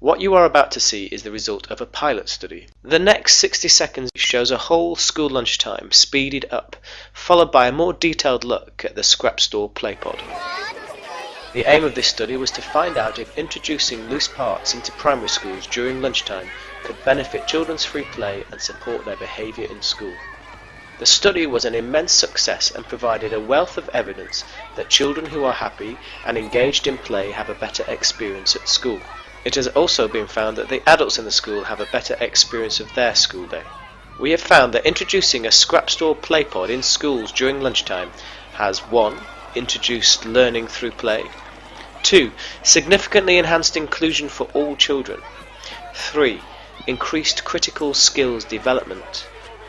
What you are about to see is the result of a pilot study. The next 60 seconds shows a whole school lunchtime speeded up, followed by a more detailed look at the scrap store playpod. The aim of this study was to find out if introducing loose parts into primary schools during lunchtime could benefit children's free play and support their behaviour in school. The study was an immense success and provided a wealth of evidence that children who are happy and engaged in play have a better experience at school. It has also been found that the adults in the school have a better experience of their school day. We have found that introducing a scrap store play pod in schools during lunchtime has 1. Introduced learning through play 2. Significantly enhanced inclusion for all children 3. Increased critical skills development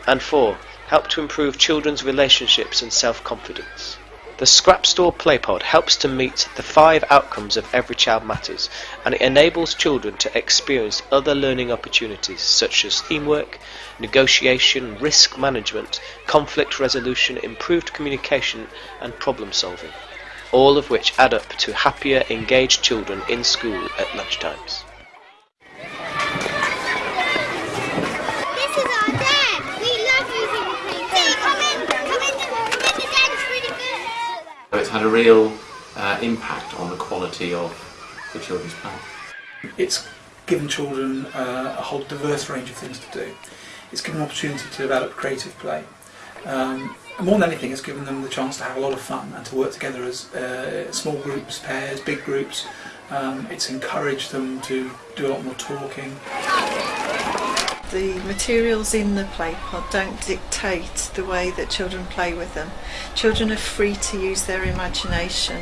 and 4. Helped to improve children's relationships and self-confidence. The Scrap Store Playpod helps to meet the five outcomes of Every Child Matters and it enables children to experience other learning opportunities such as teamwork, negotiation, risk management, conflict resolution, improved communication and problem solving, all of which add up to happier, engaged children in school at lunchtimes. This is our den. We love using the plane. See, come in, come in, come in. The den's really good. So it's had a real uh, impact on the quality of the children's play. It's given children uh, a whole diverse range of things to do. It's given them opportunity to develop creative play. Um, more than anything, it's given them the chance to have a lot of fun and to work together as uh, small groups, pairs, big groups. Um, it's encouraged them to do a lot more talking. The materials in the play pod don't dictate the way that children play with them. Children are free to use their imagination.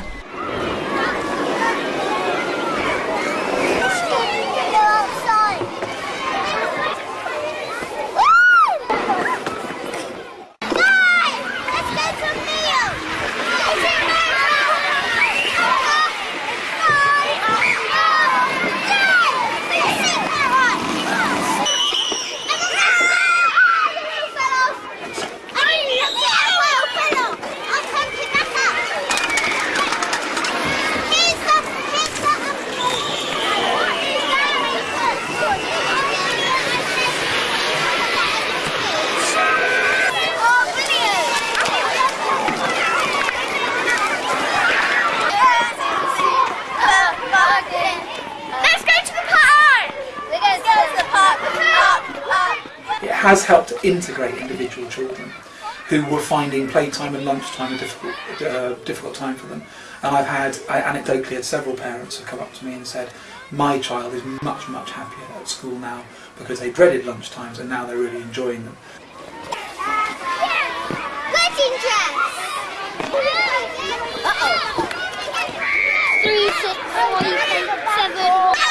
Let's go to the park! Let's go to the park! Park! Park! It has helped integrate individual children who were finding playtime and lunchtime a difficult, uh, difficult time for them. And I've had, I anecdotally had several parents who come up to me and said, my child is much, much happier at school now because they dreaded lunchtimes and now they're really enjoying them. Dress! Uh-oh. Three, six, five, eight, seven.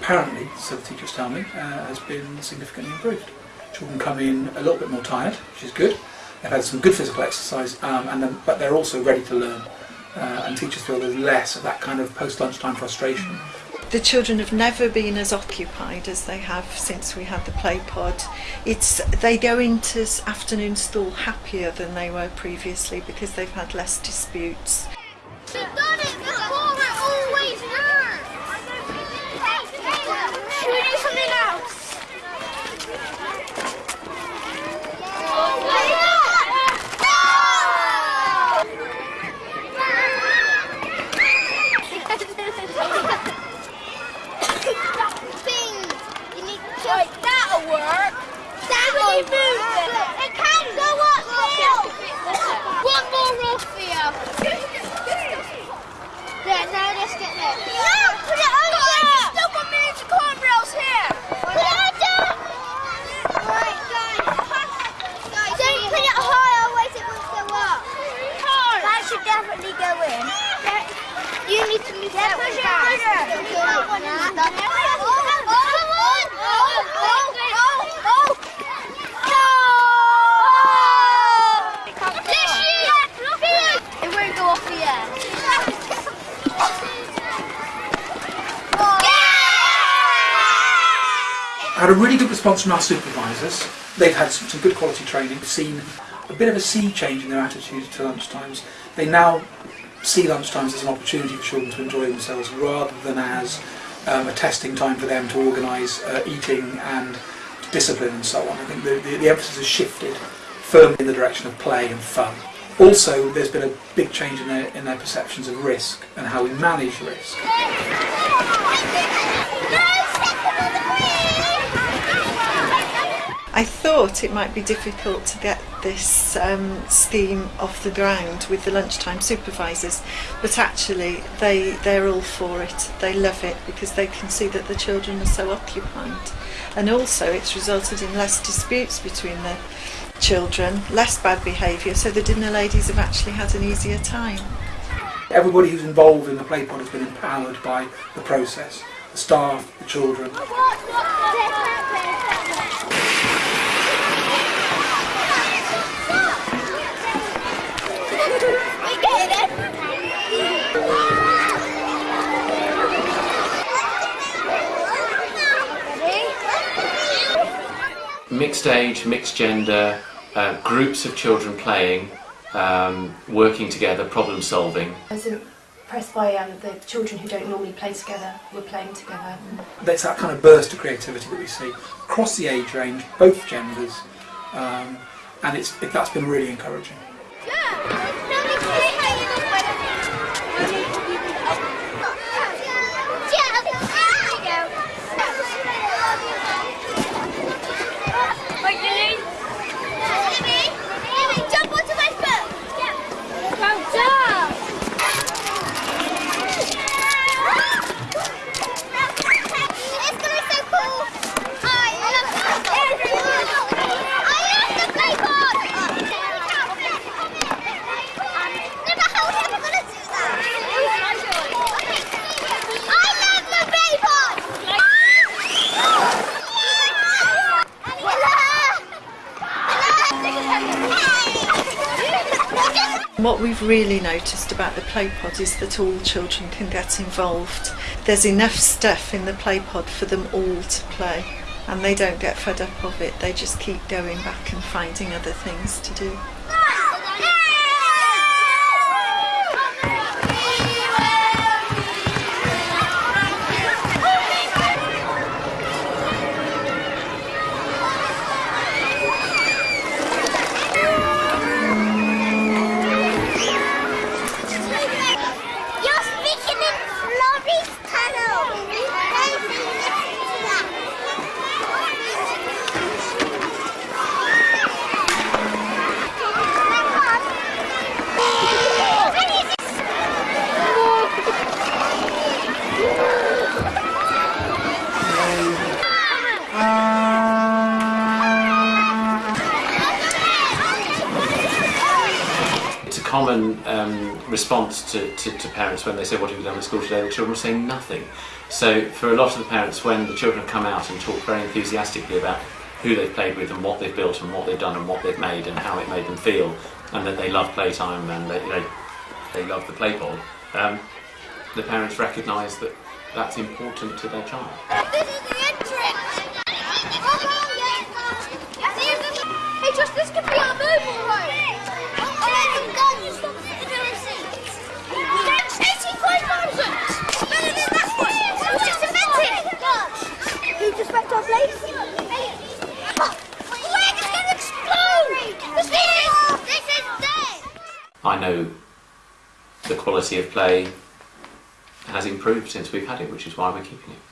Apparently, so the teachers tell me, uh, has been significantly improved. Children come in a little bit more tired, which is good. They've had some good physical exercise, um, and then, but they're also ready to learn. Uh, and teachers feel there's less of that kind of post lunchtime frustration. The children have never been as occupied as they have since we had the play pod. It's they go into afternoon school happier than they were previously because they've had less disputes. You've done it before, it always hurts. Should we do something else? Right, that'll work. That'll work. It can go up still. One more off here. There, now let's get there. No, put it under. Guys, still got millions of cornrows here. Put it under. Right, guys. Guys, don't put it high, otherwise it won't go up. That should definitely go in. You need to move that one down. That one is done. Oh, come on. Oh, oh, oh, oh. No! Had a really good response from our supervisors. They've had some, some good quality training, seen a bit of a sea change in their attitude to lunchtimes. They now see lunchtimes as an opportunity for children to enjoy themselves rather than as um, a testing time for them to organise uh, eating and discipline and so on. I think the, the, the emphasis has shifted firmly in the direction of play and fun. Also, there's been a big change in their, in their perceptions of risk and how we manage risk. I thought it might be difficult to get this um, scheme off the ground with the lunchtime supervisors, but actually they they're all for it. They love it because they can see that the children are so occupied, and also it's resulted in less disputes between the children, less bad behaviour. So the dinner ladies have actually had an easier time. Everybody who's involved in the play pod has been empowered by the process. The staff, the children. Mixed age, mixed gender, uh, groups of children playing, um, working together, problem solving. I was impressed by um, the children who don't normally play together were playing together. There's that kind of burst of creativity that we see across the age range, both genders, um, and it's, it, that's been really encouraging. Jump we've really noticed about the play pod is that all children can get involved. There's enough stuff in the play pod for them all to play and they don't get fed up of it, they just keep going back and finding other things to do. Um, response to, to, to parents when they say, What have you done at school today? The children are saying nothing. So, for a lot of the parents, when the children come out and talk very enthusiastically about who they've played with and what they've built and what they've done and what they've made and how it made them feel, and that they love playtime and they, they, they love the play pod, um, the parents recognise that that's important to their child. Hey, Josh, this could be our mobile home. Oh, my God, you stopped at the receipt. That's 85,000. Better than that one. It was just invented. Who just wrecked our place? Where is going to explode? This is, this is dead. I know the quality of play has improved since we've had it, which is why we're keeping it.